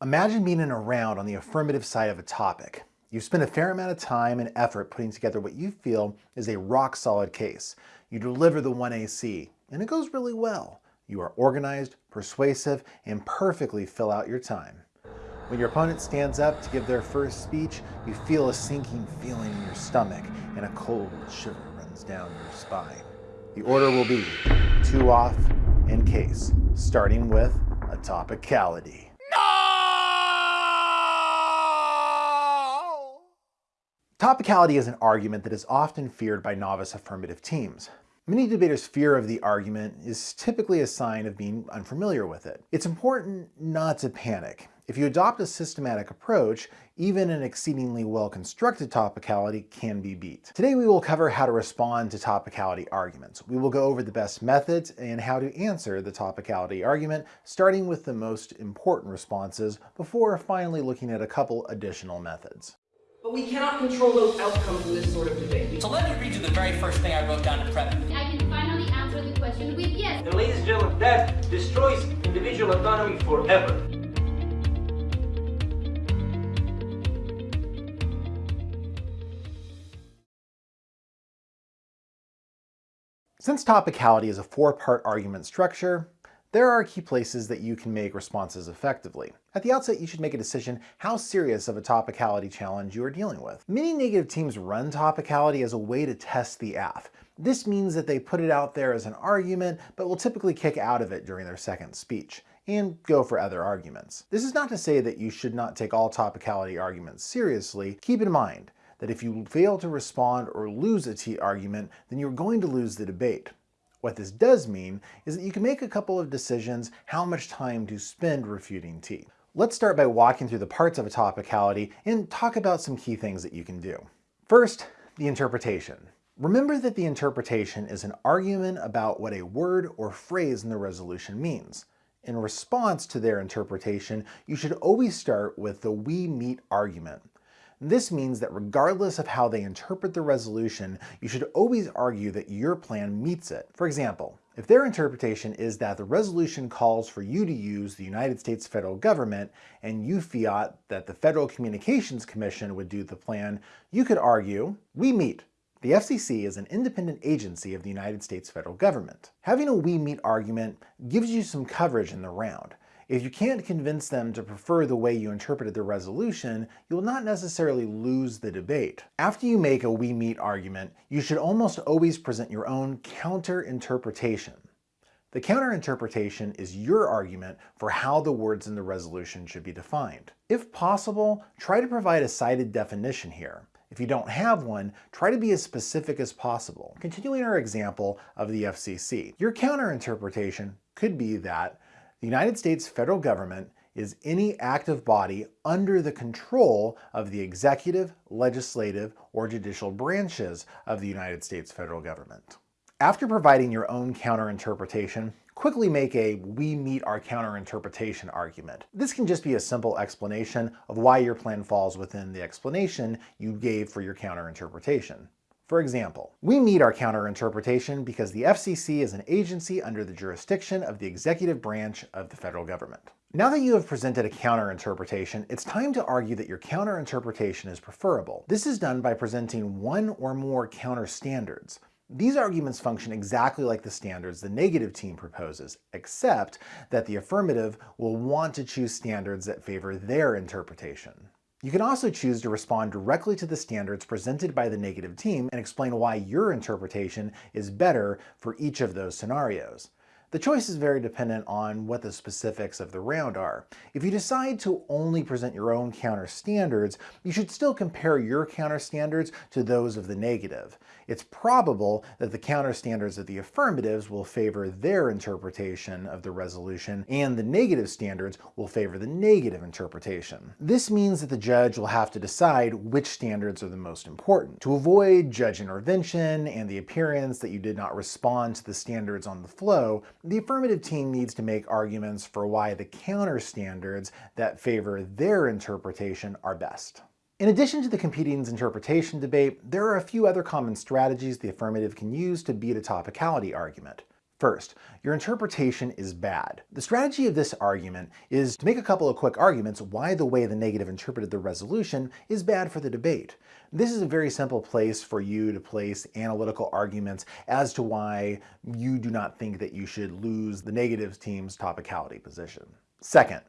Imagine being in a round on the affirmative side of a topic. You've spent a fair amount of time and effort putting together what you feel is a rock-solid case. You deliver the 1AC, and it goes really well. You are organized, persuasive, and perfectly fill out your time. When your opponent stands up to give their first speech, you feel a sinking feeling in your stomach and a cold shiver runs down your spine. The order will be two off and case, starting with a topicality. Topicality is an argument that is often feared by novice affirmative teams. Many debaters' fear of the argument is typically a sign of being unfamiliar with it. It's important not to panic. If you adopt a systematic approach, even an exceedingly well-constructed topicality can be beat. Today we will cover how to respond to topicality arguments. We will go over the best methods and how to answer the topicality argument, starting with the most important responses before finally looking at a couple additional methods. But we cannot control those outcomes in this sort of debate. So let me read you the very first thing I wrote down to prep. I can finally answer the question with yes. And ladies and gentlemen, that destroys individual autonomy forever. Since topicality is a four-part argument structure, there are key places that you can make responses effectively. At the outset, you should make a decision how serious of a topicality challenge you are dealing with. Many negative teams run topicality as a way to test the aff. This means that they put it out there as an argument, but will typically kick out of it during their second speech and go for other arguments. This is not to say that you should not take all topicality arguments seriously. Keep in mind that if you fail to respond or lose a T argument, then you're going to lose the debate. What this does mean is that you can make a couple of decisions how much time to spend refuting T. Let's start by walking through the parts of a topicality and talk about some key things that you can do. First, the interpretation. Remember that the interpretation is an argument about what a word or phrase in the resolution means. In response to their interpretation, you should always start with the we meet argument. This means that regardless of how they interpret the resolution, you should always argue that your plan meets it. For example, if their interpretation is that the resolution calls for you to use the United States federal government and you fiat that the Federal Communications Commission would do the plan, you could argue, we meet. The FCC is an independent agency of the United States federal government. Having a we meet argument gives you some coverage in the round. If you can't convince them to prefer the way you interpreted the resolution, you'll not necessarily lose the debate. After you make a we meet argument, you should almost always present your own counter-interpretation. The counter-interpretation is your argument for how the words in the resolution should be defined. If possible, try to provide a cited definition here. If you don't have one, try to be as specific as possible. Continuing our example of the FCC, your counter-interpretation could be that the United States federal government is any active body under the control of the executive, legislative, or judicial branches of the United States federal government. After providing your own counterinterpretation, quickly make a we meet our counterinterpretation argument. This can just be a simple explanation of why your plan falls within the explanation you gave for your counterinterpretation. For example, we meet our counterinterpretation because the FCC is an agency under the jurisdiction of the executive branch of the federal government. Now that you have presented a counterinterpretation, it's time to argue that your counterinterpretation is preferable. This is done by presenting one or more counter standards. These arguments function exactly like the standards the negative team proposes, except that the affirmative will want to choose standards that favor their interpretation. You can also choose to respond directly to the standards presented by the negative team and explain why your interpretation is better for each of those scenarios. The choice is very dependent on what the specifics of the round are. If you decide to only present your own counter standards, you should still compare your counter standards to those of the negative. It's probable that the counter standards of the affirmatives will favor their interpretation of the resolution, and the negative standards will favor the negative interpretation. This means that the judge will have to decide which standards are the most important. To avoid judge intervention and the appearance that you did not respond to the standards on the flow, the affirmative team needs to make arguments for why the counter standards that favor their interpretation are best. In addition to the competing's interpretation debate, there are a few other common strategies the affirmative can use to beat a topicality argument. First, your interpretation is bad. The strategy of this argument is to make a couple of quick arguments why the way the negative interpreted the resolution is bad for the debate. This is a very simple place for you to place analytical arguments as to why you do not think that you should lose the negative team's topicality position. Second,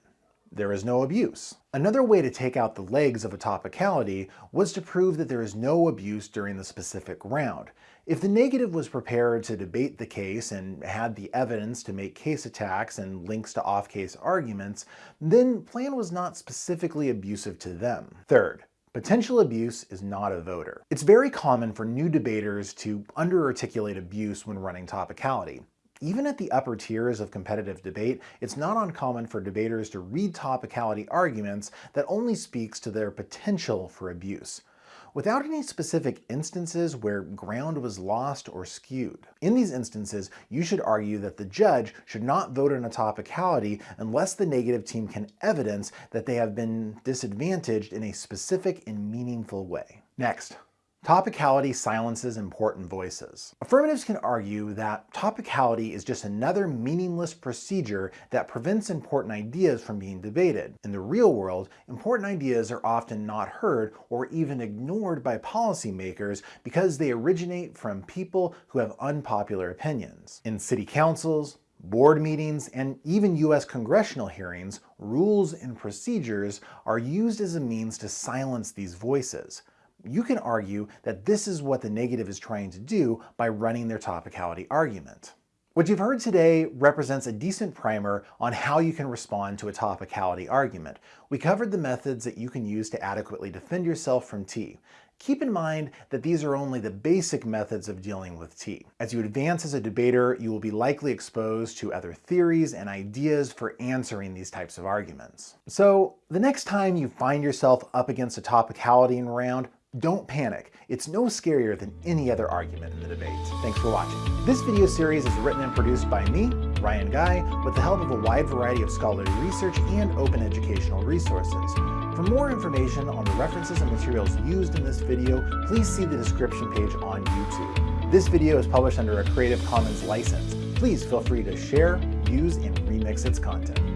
there is no abuse. Another way to take out the legs of a topicality was to prove that there is no abuse during the specific round. If the negative was prepared to debate the case and had the evidence to make case attacks and links to off-case arguments, then Plan was not specifically abusive to them. Third, Potential abuse is not a voter. It's very common for new debaters to under-articulate abuse when running topicality. Even at the upper tiers of competitive debate, it's not uncommon for debaters to read topicality arguments that only speaks to their potential for abuse without any specific instances where ground was lost or skewed. In these instances, you should argue that the judge should not vote on a topicality unless the negative team can evidence that they have been disadvantaged in a specific and meaningful way. Next, Topicality silences important voices. Affirmatives can argue that topicality is just another meaningless procedure that prevents important ideas from being debated. In the real world, important ideas are often not heard or even ignored by policymakers because they originate from people who have unpopular opinions. In city councils, board meetings, and even US congressional hearings, rules and procedures are used as a means to silence these voices you can argue that this is what the negative is trying to do by running their topicality argument. What you've heard today represents a decent primer on how you can respond to a topicality argument. We covered the methods that you can use to adequately defend yourself from T. Keep in mind that these are only the basic methods of dealing with T. As you advance as a debater, you will be likely exposed to other theories and ideas for answering these types of arguments. So the next time you find yourself up against a topicality in round, don't panic. It's no scarier than any other argument in the debate. Thanks for watching. This video series is written and produced by me, Ryan Guy, with the help of a wide variety of scholarly research and open educational resources. For more information on the references and materials used in this video, please see the description page on YouTube. This video is published under a Creative Commons license. Please feel free to share, use, and remix its content.